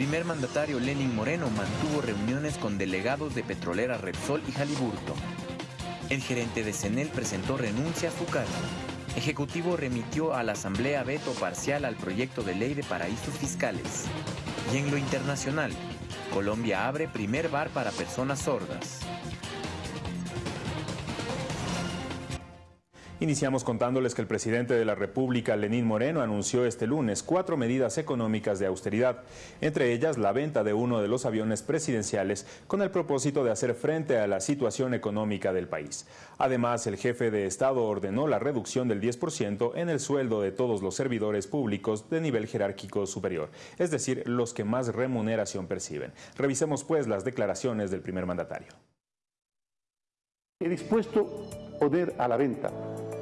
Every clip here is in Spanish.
primer mandatario Lenin Moreno mantuvo reuniones con delegados de Petrolera Repsol y Jaliburto. El gerente de CENEL presentó renuncia a su cargo. Ejecutivo remitió a la Asamblea veto parcial al proyecto de ley de paraísos fiscales. Y en lo internacional, Colombia abre primer bar para personas sordas. Iniciamos contándoles que el presidente de la República, Lenín Moreno, anunció este lunes cuatro medidas económicas de austeridad, entre ellas la venta de uno de los aviones presidenciales con el propósito de hacer frente a la situación económica del país. Además, el jefe de Estado ordenó la reducción del 10% en el sueldo de todos los servidores públicos de nivel jerárquico superior, es decir, los que más remuneración perciben. Revisemos pues las declaraciones del primer mandatario. He dispuesto poner a la venta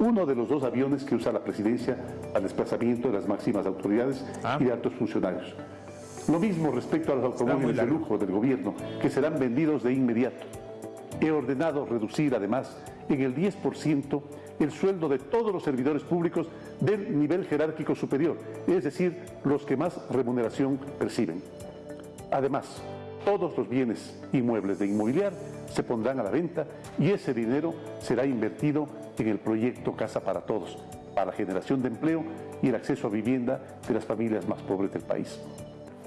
uno de los dos aviones que usa la presidencia al desplazamiento de las máximas autoridades ah. y de altos funcionarios. Lo mismo respecto a los automóviles de lujo del gobierno, que serán vendidos de inmediato. He ordenado reducir además en el 10% el sueldo de todos los servidores públicos del nivel jerárquico superior, es decir, los que más remuneración perciben. Además, todos los bienes inmuebles de inmobiliar se pondrán a la venta y ese dinero será invertido en el proyecto Casa para Todos, para la generación de empleo y el acceso a vivienda de las familias más pobres del país.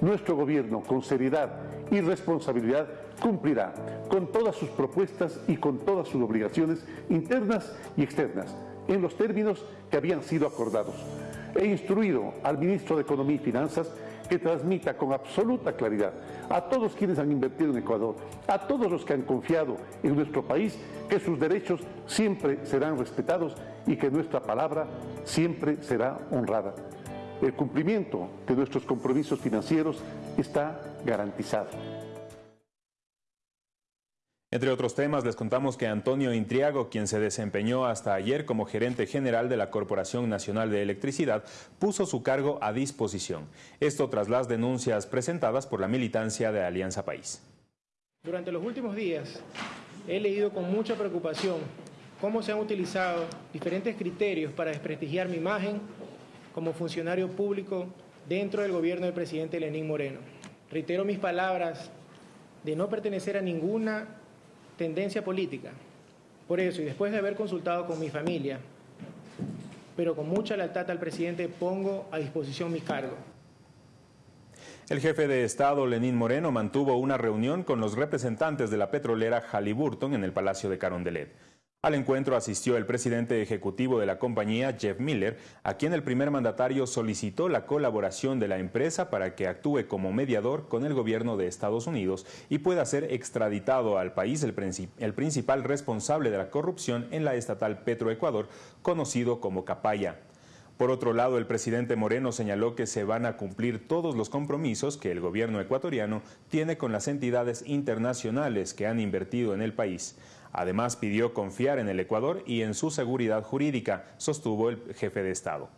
Nuestro gobierno, con seriedad y responsabilidad, cumplirá con todas sus propuestas y con todas sus obligaciones internas y externas, en los términos que habían sido acordados. He instruido al ministro de Economía y Finanzas que transmita con absoluta claridad a todos quienes han invertido en Ecuador, a todos los que han confiado en nuestro país, que sus derechos siempre serán respetados y que nuestra palabra siempre será honrada. El cumplimiento de nuestros compromisos financieros está garantizado. Entre otros temas, les contamos que Antonio Intriago, quien se desempeñó hasta ayer como gerente general de la Corporación Nacional de Electricidad, puso su cargo a disposición. Esto tras las denuncias presentadas por la militancia de Alianza País. Durante los últimos días he leído con mucha preocupación cómo se han utilizado diferentes criterios para desprestigiar mi imagen como funcionario público dentro del gobierno del presidente Lenín Moreno. Reitero mis palabras de no pertenecer a ninguna tendencia política. Por eso, y después de haber consultado con mi familia, pero con mucha lealtad al presidente, pongo a disposición mi cargo. El jefe de Estado, Lenín Moreno, mantuvo una reunión con los representantes de la petrolera Halliburton en el Palacio de Carondelet. Al encuentro asistió el presidente ejecutivo de la compañía, Jeff Miller, a quien el primer mandatario solicitó la colaboración de la empresa para que actúe como mediador con el gobierno de Estados Unidos y pueda ser extraditado al país el, principal responsable de la corrupción en la estatal Petroecuador, conocido como Capaya. Por otro lado, el presidente Moreno señaló que se van a cumplir todos los compromisos que el gobierno ecuatoriano tiene con las entidades internacionales que han invertido en el país. Además, pidió confiar en el Ecuador y en su seguridad jurídica, sostuvo el jefe de Estado.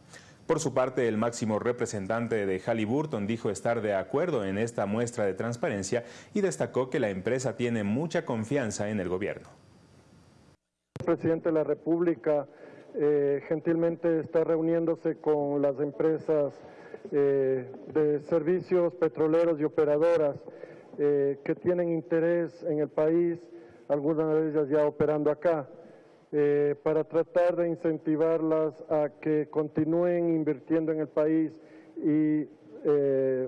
Por su parte, el máximo representante de Halliburton dijo estar de acuerdo en esta muestra de transparencia y destacó que la empresa tiene mucha confianza en el gobierno. El presidente de la República eh, gentilmente está reuniéndose con las empresas eh, de servicios petroleros y operadoras eh, que tienen interés en el país algunas de ellas ya operando acá, eh, para tratar de incentivarlas a que continúen invirtiendo en el país y eh,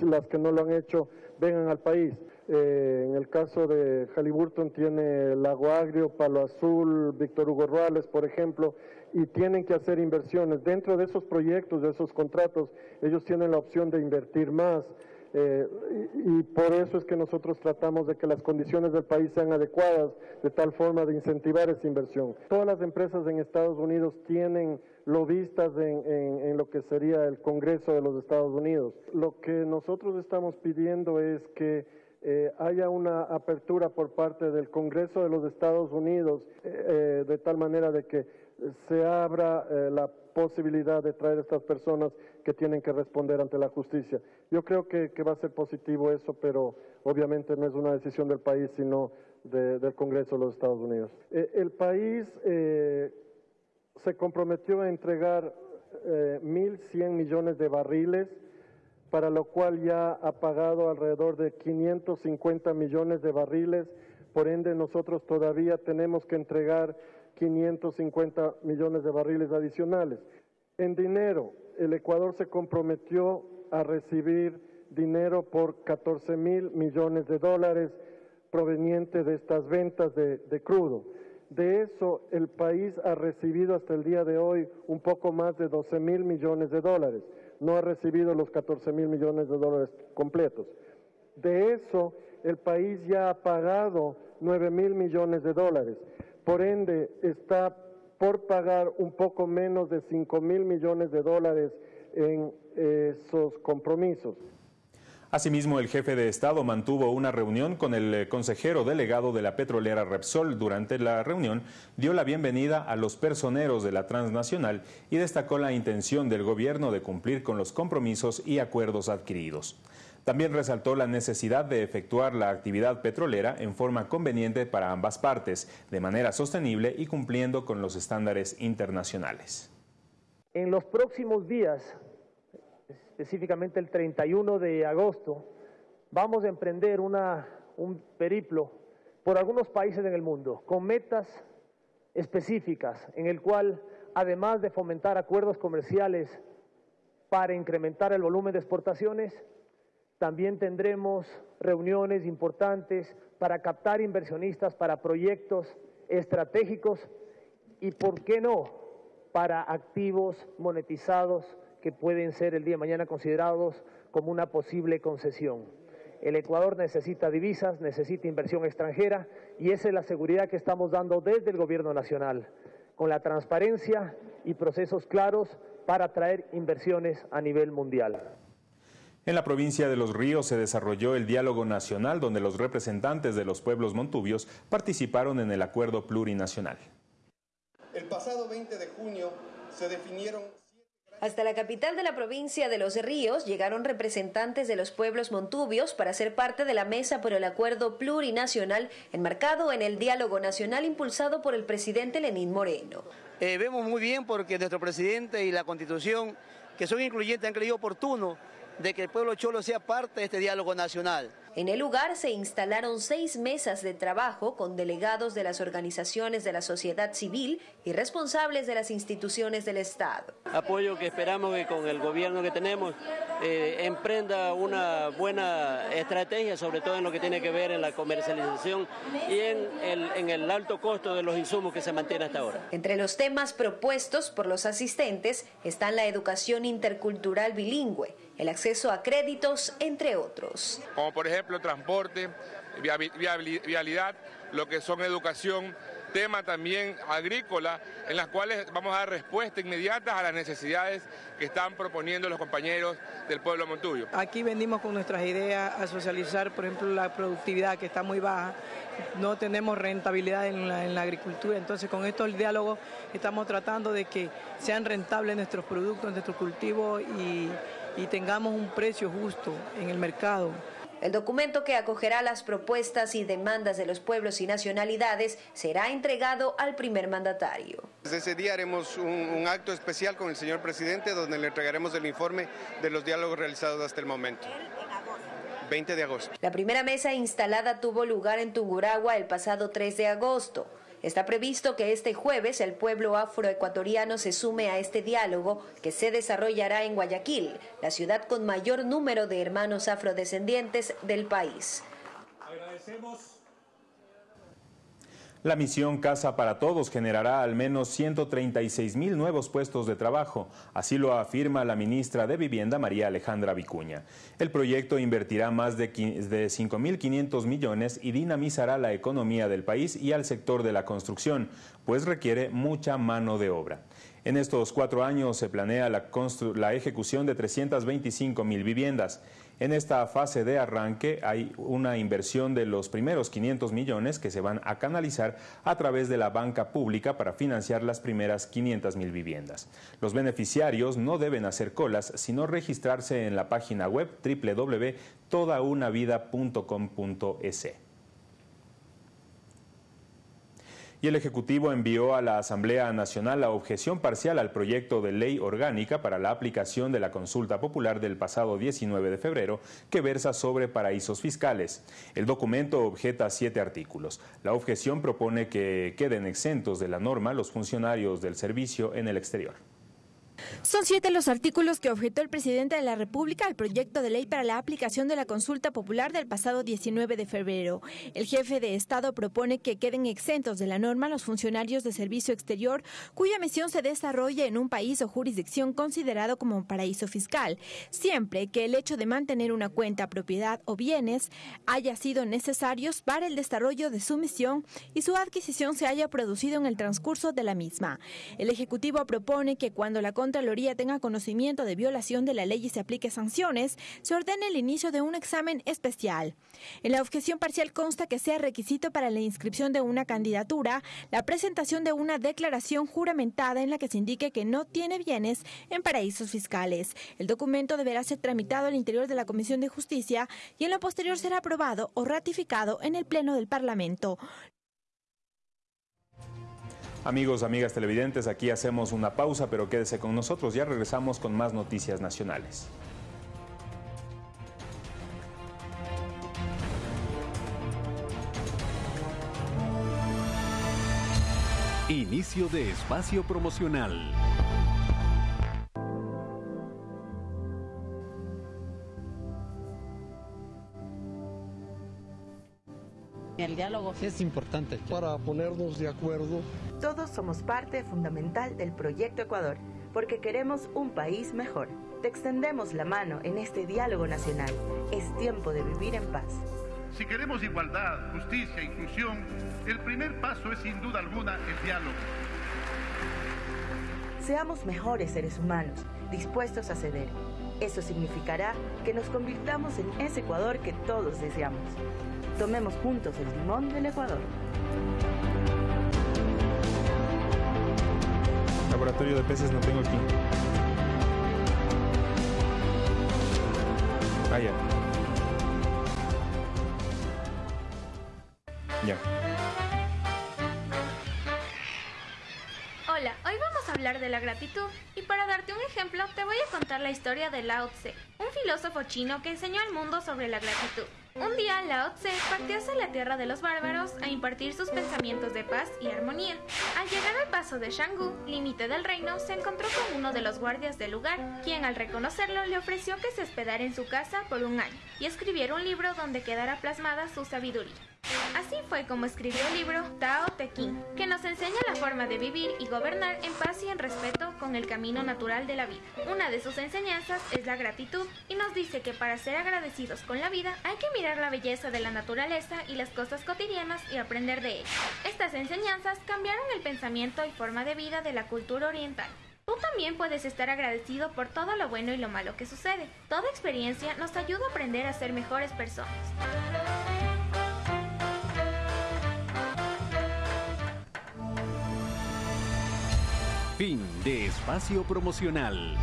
las que no lo han hecho vengan al país. Eh, en el caso de Halliburton tiene Lago Agrio, Palo Azul, Víctor Hugo Ruales, por ejemplo, y tienen que hacer inversiones. Dentro de esos proyectos, de esos contratos, ellos tienen la opción de invertir más. Eh, y, por eso es que nosotros tratamos de que las condiciones del país sean adecuadas de tal forma de incentivar esa inversión. Todas las empresas en Estados Unidos tienen lobistas en, en, lo que sería el Congreso de los Estados Unidos. Lo que nosotros estamos pidiendo es que eh, haya una apertura por parte del Congreso de los Estados Unidos eh, de tal manera de que se abra la posibilidad de traer a estas personas que tienen que responder ante la justicia. Yo creo que, va a ser positivo eso, pero obviamente no es una decisión del país, sino del Congreso de los Estados Unidos. Eh, el país eh, se comprometió a entregar 1.100 eh, millones de barriles para lo cual ya ha pagado alrededor de 550 millones de barriles, por ende nosotros todavía tenemos que entregar 550 millones de barriles adicionales. En dinero, el Ecuador se comprometió a recibir dinero por 14 mil millones de dólares proveniente de estas ventas de, de, crudo. De eso, el país ha recibido hasta el día de hoy un poco más de 12 mil millones de dólares no ha recibido los 14 mil millones de dólares completos. De eso, el país ya ha pagado 9 mil millones de dólares. Por ende, está por pagar un poco menos de 5 mil millones de dólares en esos compromisos. Asimismo, el jefe de Estado mantuvo una reunión con el eh, consejero delegado de la petrolera Repsol. Durante la reunión dio la bienvenida a los personeros de la transnacional y destacó la intención del gobierno de cumplir con los compromisos y acuerdos adquiridos. También resaltó la necesidad de efectuar la actividad petrolera en forma conveniente para ambas partes, de manera sostenible y cumpliendo con los estándares internacionales. En los próximos días específicamente el 31 de agosto, vamos a emprender una, un periplo por algunos países en el mundo con metas específicas en el cual, además de fomentar acuerdos comerciales para incrementar el volumen de exportaciones, también tendremos reuniones importantes para captar inversionistas para proyectos estratégicos y, ¿por qué no?, para activos monetizados que pueden ser el día de mañana considerados como una posible concesión. El Ecuador necesita divisas, necesita inversión extranjera y esa es la seguridad que estamos dando desde el Gobierno Nacional, con la transparencia y procesos claros para atraer inversiones a nivel mundial. En la provincia de Los Ríos se desarrolló el diálogo nacional donde los representantes de los pueblos montubios participaron en el acuerdo plurinacional. El pasado 20 de junio se definieron hasta la capital de la provincia de Los Ríos llegaron representantes de los pueblos montubios para ser parte de la mesa por el acuerdo plurinacional enmarcado en el diálogo nacional impulsado por el presidente Lenín Moreno. Eh, vemos muy bien porque nuestro presidente y la constitución, que son incluyentes, han creído oportuno de que el pueblo cholo sea parte de este diálogo nacional. En el lugar se instalaron seis mesas de trabajo con delegados de las organizaciones de la sociedad civil y responsables de las instituciones del Estado. Apoyo que esperamos que con el gobierno que tenemos eh, emprenda una buena estrategia, sobre todo en lo que tiene que ver en la comercialización y en el, en el alto costo de los insumos que se mantiene hasta ahora. Entre los temas propuestos por los asistentes están la educación intercultural bilingüe, el acceso a créditos, entre otros. Como por ejemplo transporte, vialidad, lo que son educación, tema también agrícola, en las cuales vamos a dar respuesta inmediata a las necesidades que están proponiendo los compañeros del pueblo Montuyo. Aquí venimos con nuestras ideas a socializar, por ejemplo, la productividad que está muy baja, no tenemos rentabilidad en la, agricultura, entonces con esto el diálogo estamos tratando de que sean rentables nuestros productos, nuestros cultivos y tengamos un precio justo en el mercado. El documento que acogerá las propuestas y demandas de los pueblos y nacionalidades será entregado al primer mandatario. Desde ese día haremos un, acto especial con el señor presidente donde le entregaremos el informe de los diálogos realizados hasta el momento. 20 de agosto. La primera mesa instalada tuvo lugar en Tunguragua el pasado 3 de agosto. Está previsto que este jueves el pueblo afroecuatoriano se sume a este diálogo que se desarrollará en Guayaquil, la ciudad con mayor número de hermanos afrodescendientes del país. Agradecemos la misión Casa para Todos generará al menos 136 mil nuevos puestos de trabajo, así lo afirma la ministra de Vivienda María Alejandra Vicuña. El proyecto invertirá más de 5.500 millones y dinamizará la economía del país y al sector de la construcción, pues requiere mucha mano de obra. En estos cuatro años se planea la, la ejecución de 325 mil viviendas. En esta fase de arranque hay una inversión de los primeros 500 millones que se van a canalizar a través de la banca pública para financiar las primeras 500 mil viviendas. Los beneficiarios no deben hacer colas, sino registrarse en la página web www.todaunavida.com.es. y el Ejecutivo envió a la Asamblea Nacional la objeción parcial al proyecto de ley orgánica para la aplicación de la consulta popular del pasado 19 de febrero que versa sobre paraísos fiscales. El documento objeta siete artículos. La objeción propone que queden exentos de la norma los funcionarios del servicio en el exterior. Son siete los artículos que objetó el presidente de la República al proyecto de ley para la aplicación de la consulta popular del pasado 19 de febrero. El jefe de Estado propone que queden exentos de la norma los funcionarios de servicio exterior cuya misión se desarrolle en un país o jurisdicción considerado como paraíso fiscal, siempre que el hecho de mantener una cuenta, propiedad o bienes haya sido necesarios para el desarrollo de su misión y su adquisición se haya producido en el transcurso de la misma. El Ejecutivo propone que cuando la Contraloría tenga conocimiento de violación de la ley y se aplique sanciones, se ordene el inicio de un examen especial. En la objeción parcial consta que sea requisito para la inscripción de una candidatura la presentación de una declaración juramentada en la que se indique que no tiene bienes en paraísos fiscales. El documento deberá ser tramitado al interior de la Comisión de Justicia y en lo posterior será aprobado o ratificado en el Pleno del Parlamento. Amigos, amigas televidentes, aquí hacemos una pausa, pero quédese con nosotros, ya regresamos con más noticias nacionales. Inicio de espacio promocional. El diálogo es importante para ponernos de acuerdo. Todos somos parte fundamental del Proyecto Ecuador porque queremos un país mejor. Te extendemos la mano en este diálogo nacional. Es tiempo de vivir en paz. Si queremos igualdad, justicia e inclusión, el primer paso es sin duda alguna el diálogo. Seamos mejores seres humanos, dispuestos a ceder. Eso significará que nos convirtamos en ese Ecuador que todos deseamos. Tomemos juntos el timón del Ecuador. Laboratorio de peces no tengo aquí. Vaya. Ya. Hola, hoy vamos a hablar de la gratitud y para darte un ejemplo te voy a contar la historia de Lao Tse, un filósofo chino que enseñó al mundo sobre la gratitud. Un día Lao Tse partió hacia la tierra de los bárbaros a impartir sus pensamientos de paz y armonía. Al llegar al paso de Shanggu, límite del reino, se encontró con uno de los guardias del lugar, quien al reconocerlo le ofreció que se hospedara en su casa por un año y escribiera un libro donde quedara plasmada su sabiduría. Así fue como escribió el libro Tao Te Ching, que nos enseña la forma de vivir y gobernar en paz y en respeto con el camino natural de la vida. Una de sus enseñanzas es la gratitud y nos dice que para ser agradecidos con la vida hay que mirar la belleza de la naturaleza y las cosas cotidianas y aprender de ellas. Estas enseñanzas cambiaron el pensamiento y forma de vida de la cultura oriental. Tú también puedes estar agradecido por todo lo bueno y lo malo que sucede. Toda experiencia nos ayuda a aprender a ser mejores personas. Fin de espacio promocional.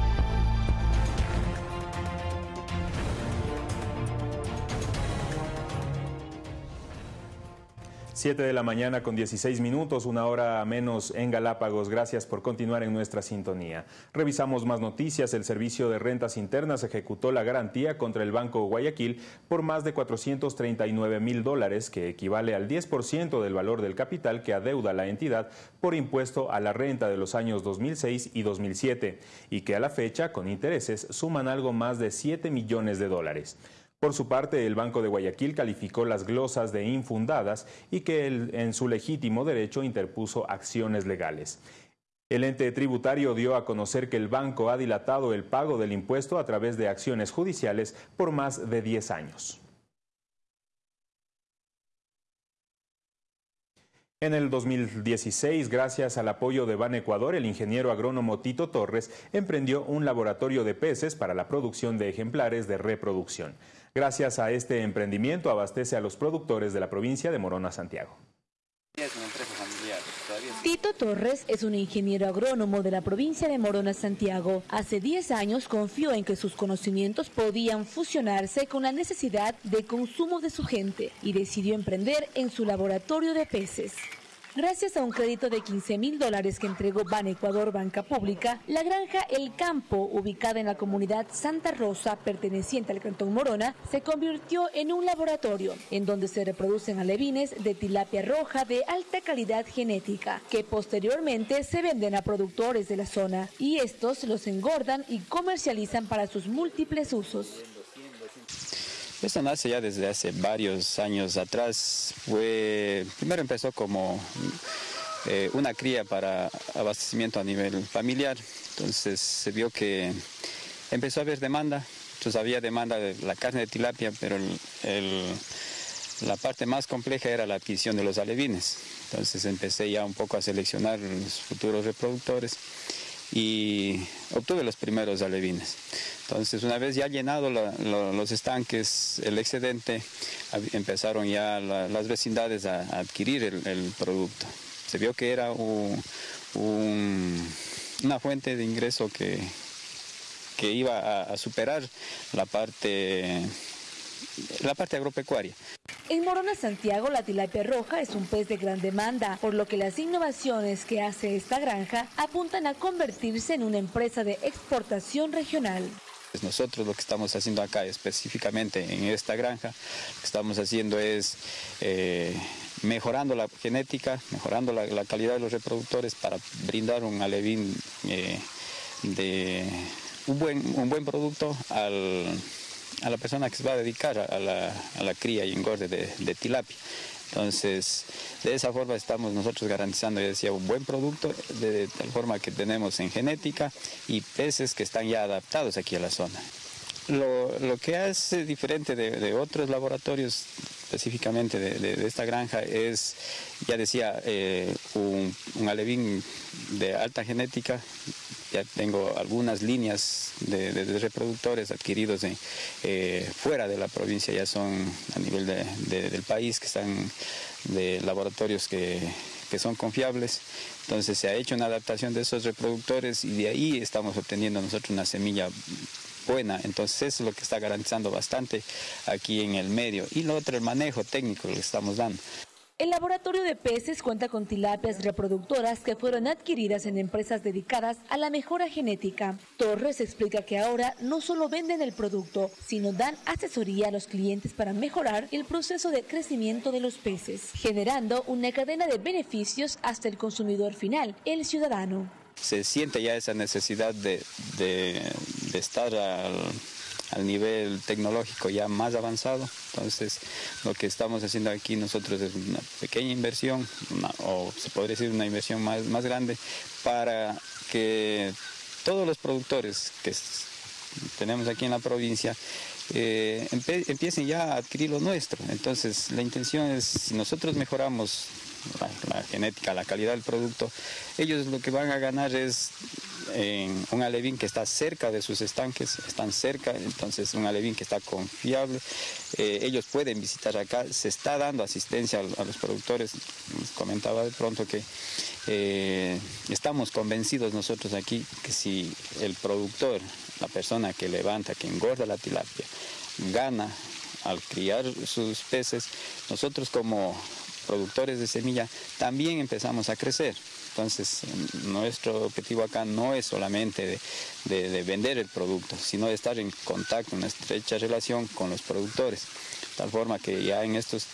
7 de la mañana con 16 minutos, una hora menos en Galápagos. Gracias por continuar en nuestra sintonía. Revisamos más noticias. El Servicio de Rentas Internas ejecutó la garantía contra el Banco Guayaquil por más de 439 mil dólares, que equivale al 10% del valor del capital que adeuda la entidad por impuesto a la renta de los años 2006 y 2007, y que a la fecha, con intereses, suman algo más de 7 millones de dólares. Por su parte, el Banco de Guayaquil calificó las glosas de infundadas y que en su legítimo derecho interpuso acciones legales. El ente tributario dio a conocer que el banco ha dilatado el pago del impuesto a través de acciones judiciales por más de 10 años. En el 2016, gracias al apoyo de Ban Ecuador, el ingeniero agrónomo Tito Torres emprendió un laboratorio de peces para la producción de ejemplares de reproducción. Gracias a este emprendimiento abastece a los productores de la provincia de Morona, Santiago. Tito Torres es un ingeniero agrónomo de la provincia de Morona, Santiago. Hace 10 años confió en que sus conocimientos podían fusionarse con la necesidad de consumo de su gente y decidió emprender en su laboratorio de peces. Gracias a un crédito de 15 mil dólares que entregó Ban Ecuador Banca Pública, la granja El Campo, ubicada en la comunidad Santa Rosa, perteneciente al Cantón Morona, se convirtió en un laboratorio en donde se reproducen alevines de tilapia roja de alta calidad genética, que posteriormente se venden a productores de la zona y estos los engordan y comercializan para sus múltiples usos. Esto nace ya desde hace varios años atrás. Fue, primero empezó como eh, una cría para abastecimiento a nivel familiar. Entonces se vio que empezó a haber demanda. Entonces había demanda de la carne de tilapia, pero la parte más compleja era la adquisición de los alevines. Entonces empecé ya un poco a seleccionar los futuros reproductores y obtuve los primeros alevines. Entonces, una vez ya llenado los estanques, el excedente, empezaron ya las vecindades a, adquirir el, producto. Se vio que era una fuente de ingreso que, que iba a superar la parte la parte agropecuaria. En Morona, Santiago, la tilapia roja es un pez de gran demanda, por lo que las innovaciones que hace esta granja apuntan a convertirse en una empresa de exportación regional. Pues nosotros lo que estamos haciendo acá específicamente en esta granja, lo que estamos haciendo es eh, mejorando la genética, mejorando la, calidad de los reproductores para brindar un alevín eh, de un buen, un buen producto al a la persona que se va a dedicar a la, cría y engorde de, tilapia. Entonces, de esa forma estamos nosotros garantizando, ya decía, un buen producto, de, tal forma que tenemos en genética y peces que están ya adaptados aquí a la zona. Lo, que hace diferente de, otros laboratorios, específicamente de, esta granja, es, ya decía, eh, un, un alevín de alta genética ya tengo algunas líneas de, reproductores adquiridos eh, fuera de la provincia, ya son a nivel del país, que están de laboratorios que, que son confiables. Entonces se ha hecho una adaptación de esos reproductores y de ahí estamos obteniendo nosotros una semilla buena. Entonces eso es lo que está garantizando bastante aquí en el medio. Y lo otro, el manejo técnico que estamos dando. El laboratorio de peces cuenta con tilapias reproductoras que fueron adquiridas en empresas dedicadas a la mejora genética. Torres explica que ahora no solo venden el producto, sino dan asesoría a los clientes para mejorar el proceso de crecimiento de los peces, generando una cadena de beneficios hasta el consumidor final, el ciudadano. Se siente ya esa necesidad de, de estar al al nivel tecnológico ya más avanzado. Entonces, lo que estamos haciendo aquí nosotros es una pequeña inversión, o se podría decir una inversión más, más grande, para que todos los productores que tenemos aquí en la provincia eh, empiecen ya a adquirir lo nuestro. Entonces, la intención es, si nosotros mejoramos la, genética, la calidad del producto, ellos lo que van a ganar es en un alevín que está cerca de sus estanques, están cerca, entonces un alevín que está confiable. Eh, ellos pueden visitar acá, se está dando asistencia a, los productores. comentaba de pronto que eh, estamos convencidos nosotros aquí que si el productor, la persona que levanta, que engorda la tilapia, gana al criar sus peces, nosotros como productores de semilla también empezamos a crecer. Entonces, nuestro objetivo acá no es solamente de, vender el producto, sino de estar en contacto, en estrecha relación con los productores. De tal forma que ya en estos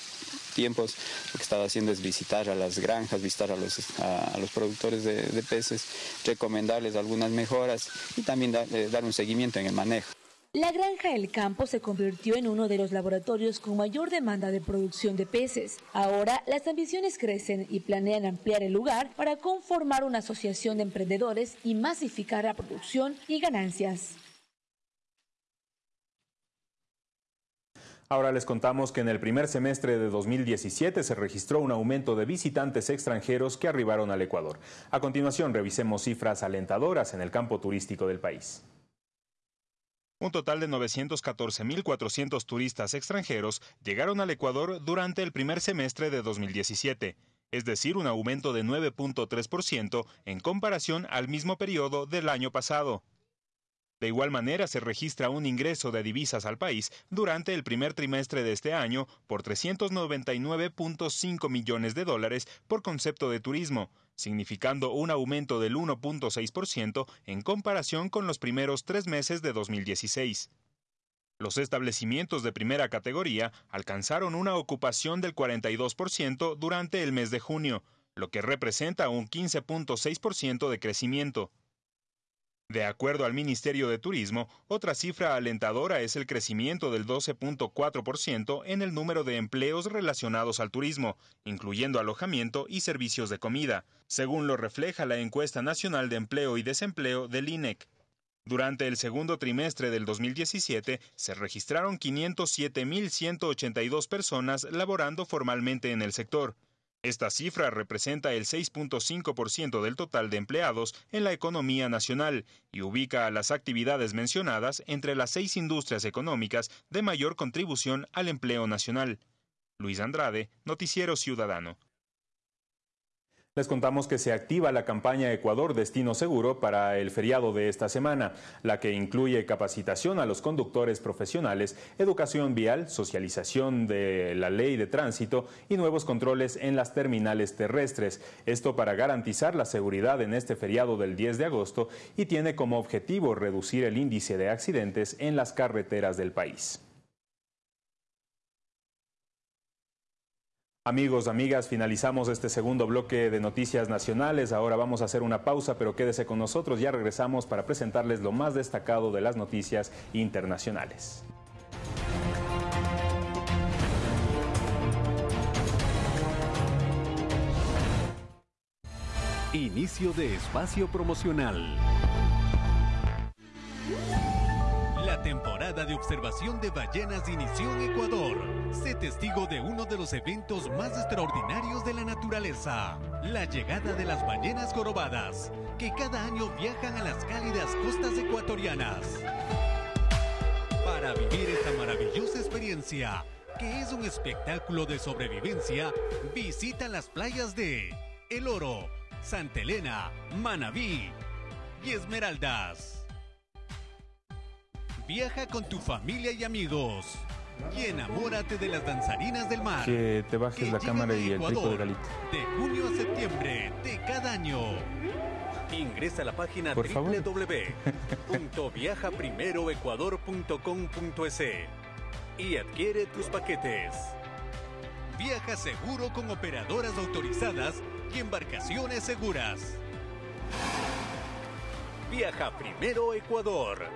tiempos lo que estaba haciendo es visitar a las granjas, visitar a los, a, los productores de, peces, recomendarles algunas mejoras y también eh, dar un seguimiento en el manejo. La granja El Campo se convirtió en uno de los laboratorios con mayor demanda de producción de peces. Ahora las ambiciones crecen y planean ampliar el lugar para conformar una asociación de emprendedores y masificar la producción y ganancias. Ahora les contamos que en el primer semestre de 2017 se registró un aumento de visitantes extranjeros que arribaron al Ecuador. A continuación revisemos cifras alentadoras en el campo turístico del país. Un total de 914.400 turistas extranjeros llegaron al Ecuador durante el primer semestre de 2017, es decir, un aumento de 9.3% en comparación al mismo periodo del año pasado. De igual manera, se registra un ingreso de divisas al país durante el primer trimestre de este año por 399.5 millones de dólares por concepto de turismo, significando un aumento del 1.6% en comparación con los primeros tres meses de 2016. Los establecimientos de primera categoría alcanzaron una ocupación del 42% durante el mes de junio, lo que representa un 15.6% de crecimiento. De acuerdo al Ministerio de Turismo, otra cifra alentadora es el crecimiento del 12.4% en el número de empleos relacionados al turismo, incluyendo alojamiento y servicios de comida, según lo refleja la encuesta nacional de empleo y desempleo del INEC. Durante el segundo trimestre del 2017 se registraron 507.182 personas laborando formalmente en el sector, esta cifra representa el 6.5% del total de empleados en la economía nacional y ubica a las actividades mencionadas entre las seis industrias económicas de mayor contribución al empleo nacional. Luis Andrade, Noticiero Ciudadano. Les contamos que se activa la campaña Ecuador Destino Seguro para el feriado de esta semana, la que incluye capacitación a los conductores profesionales, educación vial, socialización de la ley de tránsito y nuevos controles en las terminales terrestres. Esto para garantizar la seguridad en este feriado del 10 de agosto y tiene como objetivo reducir el índice de accidentes en las carreteras del país. Amigos, amigas, finalizamos este segundo bloque de noticias nacionales. Ahora vamos a hacer una pausa, pero quédese con nosotros. Ya regresamos para presentarles lo más destacado de las noticias internacionales. Inicio de espacio promocional. De observación de ballenas inició en Ecuador. Sé testigo de uno de los eventos más extraordinarios de la naturaleza, la llegada de las ballenas jorobadas, que cada año viajan a las cálidas costas ecuatorianas. Para vivir esta maravillosa experiencia, que es un espectáculo de sobrevivencia, visita las playas de El Oro, Santa Elena, Manabí y Esmeraldas. Viaja con tu familia y amigos. Y enamórate de las danzarinas del mar. Que te bajes la cámara y el tipo de galito. De junio a septiembre de cada año. Ingresa a la página www.viajaprimeroecuador.com.es y adquiere tus paquetes. Viaja seguro con operadoras autorizadas y embarcaciones seguras. Viaja primero Ecuador.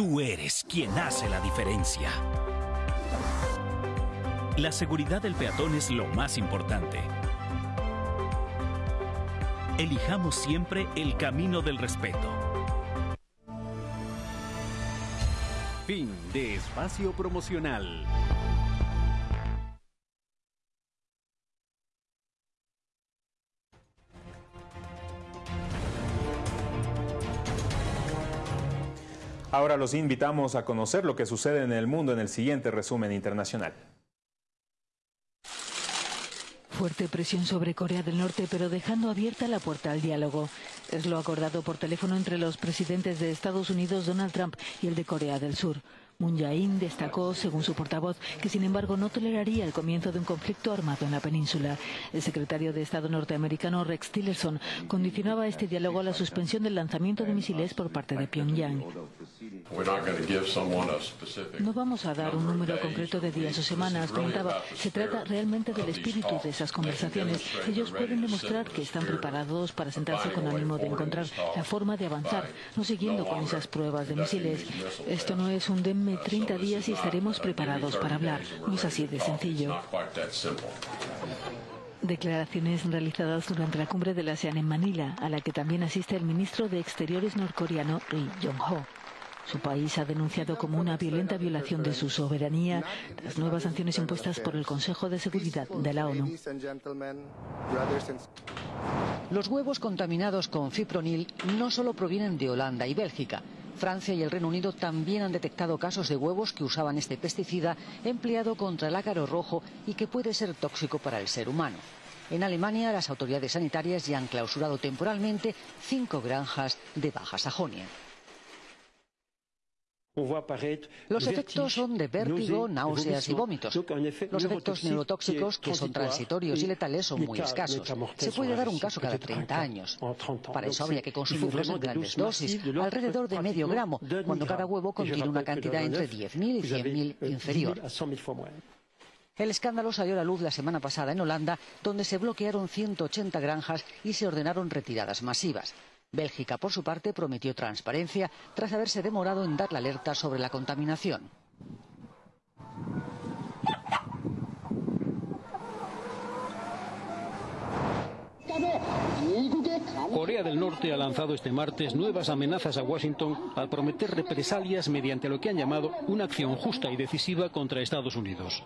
Tú eres quien hace la diferencia. La seguridad del peatón es lo más importante. Elijamos siempre el camino del respeto. Fin de espacio promocional. Ahora los invitamos a conocer lo que sucede en el mundo en el siguiente resumen internacional. Fuerte presión sobre Corea del Norte, pero dejando abierta la puerta al diálogo. Es lo acordado por teléfono entre los presidentes de Estados Unidos, Donald Trump, y el de Corea del Sur. Moon Jae-in destacó, según su portavoz, que sin embargo no toleraría el comienzo de un conflicto armado en la península. El secretario de Estado norteamericano Rex Tillerson condicionaba este diálogo a la suspensión del lanzamiento de misiles por parte de Pyongyang. No vamos a dar un número concreto de días o semanas, comentaba. Se trata realmente del espíritu de esas conversaciones. Ellos pueden demostrar que están preparados para sentarse con ánimo de encontrar la forma de avanzar, no siguiendo con esas pruebas de misiles. Esto no es un denme 30 días y estaremos preparados para hablar. No es así de sencillo. Declaraciones realizadas durante la cumbre de la ASEAN en Manila, a la que también asiste el ministro de Exteriores norcoreano Ri Jong-ho. Su país ha denunciado como una violenta violación de su soberanía las nuevas sanciones impuestas por el Consejo de Seguridad de la ONU. Los huevos contaminados con fipronil no solo provienen de Holanda y Bélgica. Francia y el Reino Unido también han detectado casos de huevos que usaban este pesticida empleado contra el ácaro rojo y que puede ser tóxico para el ser humano. En Alemania, las autoridades sanitarias ya han clausurado temporalmente cinco granjas de Baja Sajonia. Los efectos son de vértigo, náuseas y vómitos. Los efectos neurotóxicos, que son transitorios y letales, son muy escasos. Se puede dar un caso cada 30 años. Para eso habría que consumirlos en grandes dosis, alrededor de medio gramo, cuando cada huevo contiene una cantidad entre 10.000 y 100.000 inferior. El escándalo salió a la luz la semana pasada en Holanda, donde se bloquearon 180 granjas y se ordenaron retiradas masivas. Bélgica, por su parte, prometió transparencia tras haberse demorado en dar la alerta sobre la contaminación. Corea del Norte ha lanzado este martes nuevas amenazas a Washington al prometer represalias mediante lo que han llamado una acción justa y decisiva contra Estados Unidos.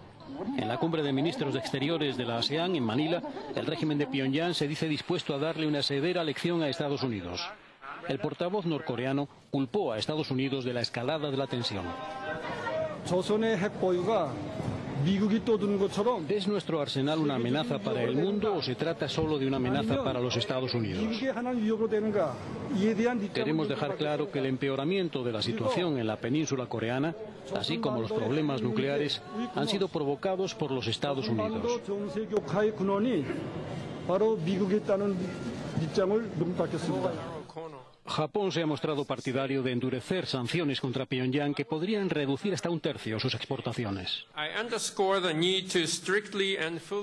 En la cumbre de ministros de Exteriores de la ASEAN en Manila, el régimen de Pyongyang se dice dispuesto a darle una severa lección a Estados Unidos. El portavoz norcoreano culpó a Estados Unidos de la escalada de la tensión. ¿Es nuestro arsenal una amenaza para el mundo o se trata solo de una amenaza para los Estados Unidos? Queremos dejar claro que el empeoramiento de la situación en la península coreana, así como los problemas nucleares, han sido provocados por los Estados Unidos. Japón se ha mostrado partidario de endurecer sanciones contra Pyongyang que podrían reducir hasta un tercio sus exportaciones.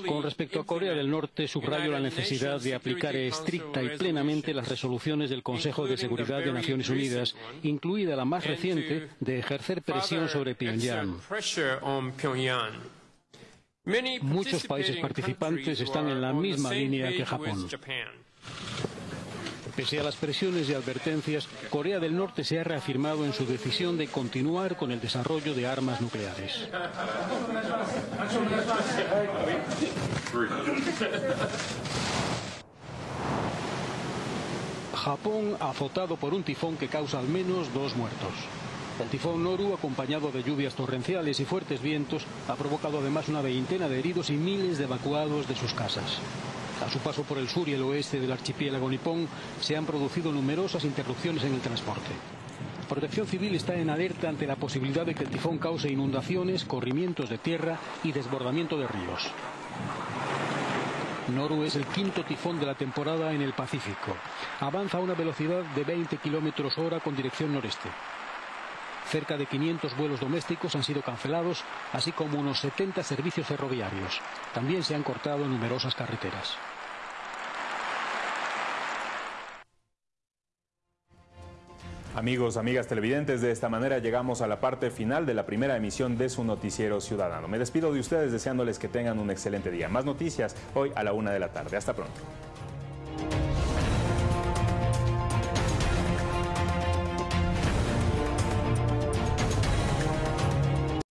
Con respecto a Corea del Norte, subrayo la necesidad de aplicar estricta y plenamente las resoluciones del Consejo de Seguridad de Naciones Unidas, incluida la más reciente de ejercer presión sobre Pyongyang. Muchos países participantes están en la misma línea que Japón. Pese a las presiones y advertencias, Corea del Norte se ha reafirmado en su decisión de continuar con el desarrollo de armas nucleares. Japón azotado por un tifón que causa al menos dos muertos. El tifón Noru, acompañado de lluvias torrenciales y fuertes vientos, ha provocado además una veintena de heridos y miles de evacuados de sus casas. A su paso por el sur y el oeste del archipiélago nipón se han producido numerosas interrupciones en el transporte. Protección Civil está en alerta ante la posibilidad de que el tifón cause inundaciones, corrimientos de tierra y desbordamiento de ríos. Noru es el quinto tifón de la temporada en el Pacífico. Avanza a una velocidad de 20 kilómetros hora con dirección noreste. Cerca de 500 vuelos domésticos han sido cancelados, así como unos 70 servicios ferroviarios. También se han cortado numerosas carreteras. Amigos, amigas televidentes, de esta manera llegamos a la parte final de la primera emisión de su noticiero ciudadano. Me despido de ustedes deseándoles que tengan un excelente día. Más noticias hoy a la una de la tarde. Hasta pronto.